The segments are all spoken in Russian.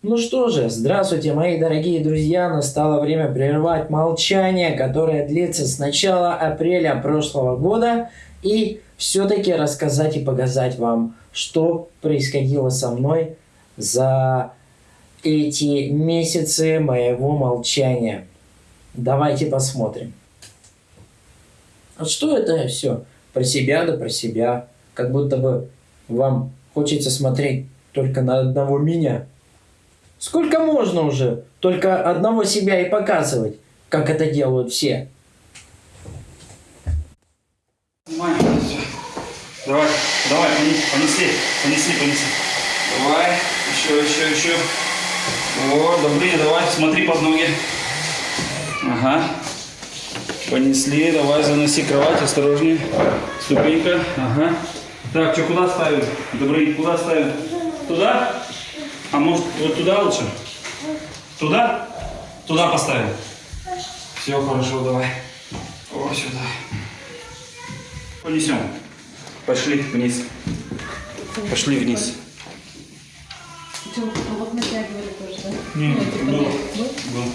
Ну что же, здравствуйте, мои дорогие друзья. Настало время прервать молчание, которое длится с начала апреля прошлого года. И все-таки рассказать и показать вам, что происходило со мной за эти месяцы моего молчания. Давайте посмотрим. А что это все? Про себя да про себя. Как будто бы вам хочется смотреть только на одного меня. Сколько можно уже только одного себя и показывать, как это делают все? Давай, давай, понесли, понесли, понесли. Давай, еще, еще, еще. О, добрее, давай, смотри под ноги. Ага. Понесли, давай, заноси кровать, осторожнее. Ступенька, ага. Так, что, куда ставим? Добрый, куда ставим? Туда? А может, вот туда лучше? Туда? Туда поставим. Все, хорошо, давай. О, сюда. Понесем. Пошли вниз. Пошли вниз. Вот натягивали тоже, да? Не, был. Был.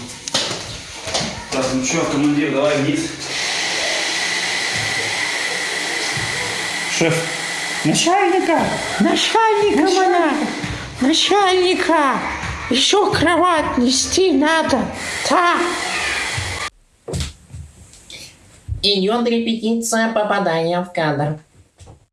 Так, ну что, командир, давай вниз. Шеф. Начальника! Начальника она! Начальника! Еще кровать нести надо! Так! Идет репетиция попадания в кадр.